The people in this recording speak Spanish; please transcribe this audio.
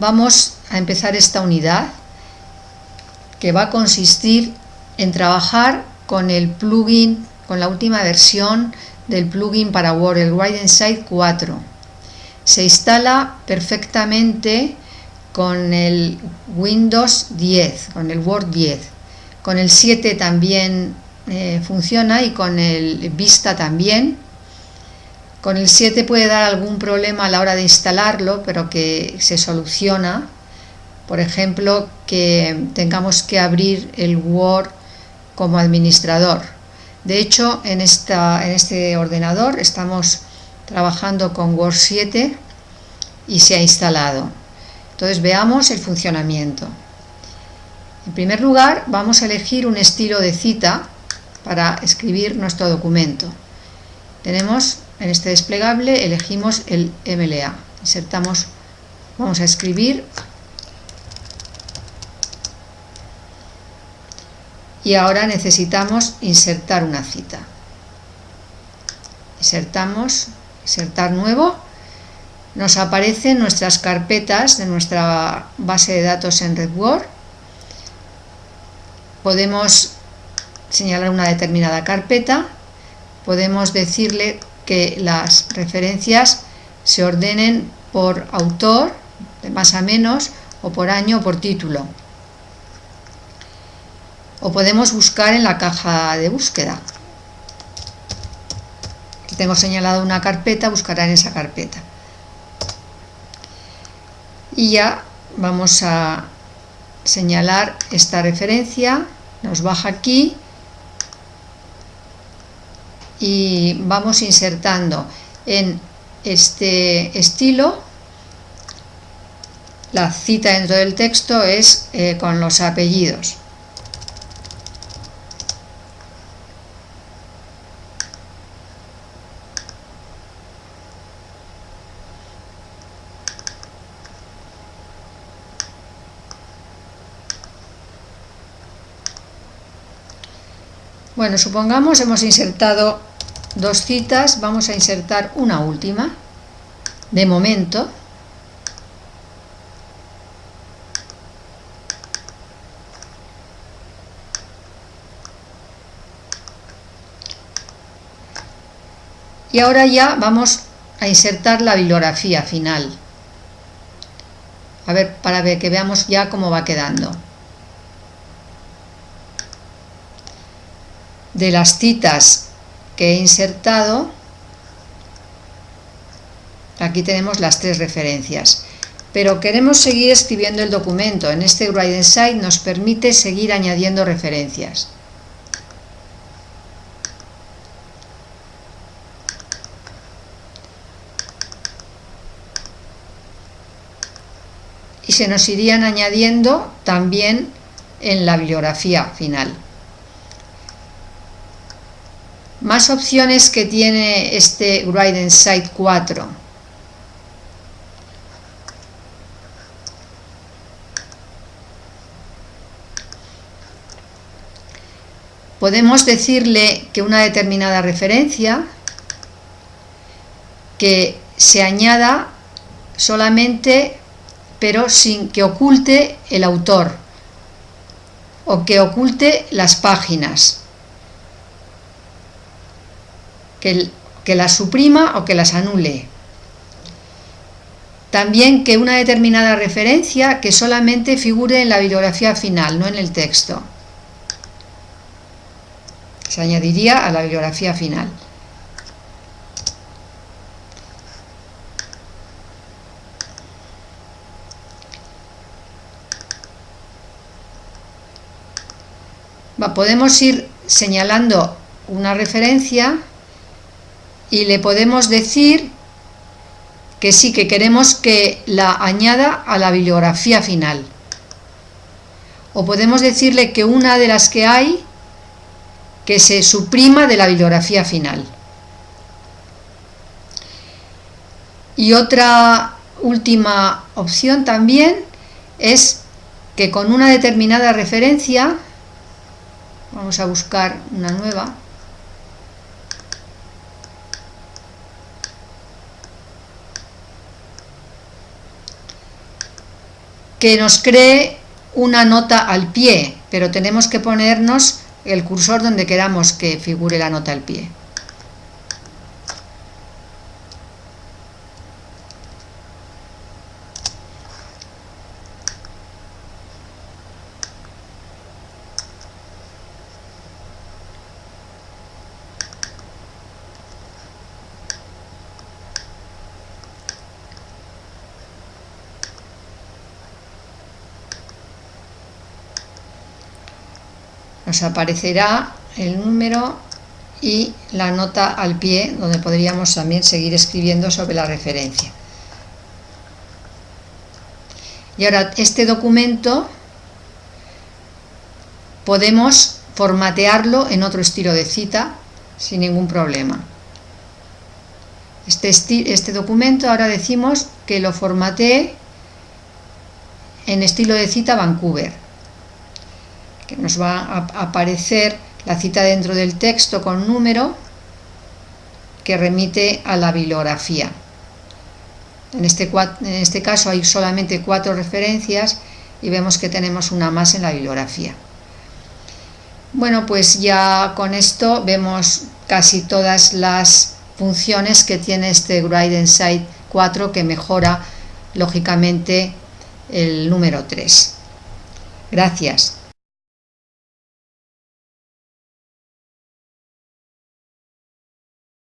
vamos a empezar esta unidad que va a consistir en trabajar con el plugin, con la última versión del plugin para Word, el Write Inside 4. Se instala perfectamente con el Windows 10, con el Word 10. Con el 7 también eh, funciona y con el Vista también. Con el 7 puede dar algún problema a la hora de instalarlo, pero que se soluciona. Por ejemplo, que tengamos que abrir el Word como administrador. De hecho, en, esta, en este ordenador estamos trabajando con Word 7 y se ha instalado. Entonces veamos el funcionamiento. En primer lugar, vamos a elegir un estilo de cita para escribir nuestro documento. Tenemos en este desplegable, elegimos el MLA. Insertamos, vamos a escribir y ahora necesitamos insertar una cita. Insertamos, insertar nuevo, nos aparecen nuestras carpetas de nuestra base de datos en RedWord. Podemos señalar una determinada carpeta, podemos decirle que las referencias se ordenen por autor, de más a menos, o por año o por título o podemos buscar en la caja de búsqueda. Tengo señalado una carpeta, buscará en esa carpeta. Y ya vamos a señalar esta referencia, nos baja aquí y vamos insertando en este estilo. La cita dentro del texto es eh, con los apellidos. Bueno, supongamos hemos insertado dos citas, vamos a insertar una última, de momento. Y ahora ya vamos a insertar la bibliografía final. A ver, para que veamos ya cómo va quedando. de las citas que he insertado, aquí tenemos las tres referencias. Pero queremos seguir escribiendo el documento. En este Write Inside nos permite seguir añadiendo referencias. Y se nos irían añadiendo también en la bibliografía final. Más opciones que tiene este Write Site 4. Podemos decirle que una determinada referencia que se añada solamente pero sin que oculte el autor o que oculte las páginas que, las suprima o que las anule. También que una determinada referencia que solamente figure en la bibliografía final, no en el texto. Se añadiría a la bibliografía final. podemos ir señalando una referencia y le podemos decir que sí, que queremos que la añada a la bibliografía final. O podemos decirle que una de las que hay, que se suprima de la bibliografía final. Y otra última opción también es que con una determinada referencia, vamos a buscar una nueva, que nos cree una nota al pie, pero tenemos que ponernos el cursor donde queramos que figure la nota al pie. Nos aparecerá el número y la nota al pie donde podríamos también seguir escribiendo sobre la referencia. Y ahora este documento podemos formatearlo en otro estilo de cita sin ningún problema. Este, este documento ahora decimos que lo formatee en estilo de cita Vancouver que nos va a aparecer la cita dentro del texto con número que remite a la bibliografía. En este, en este caso hay solamente cuatro referencias y vemos que tenemos una más en la bibliografía. Bueno, pues ya con esto vemos casi todas las funciones que tiene este Write Insight 4 que mejora lógicamente el número 3. Gracias.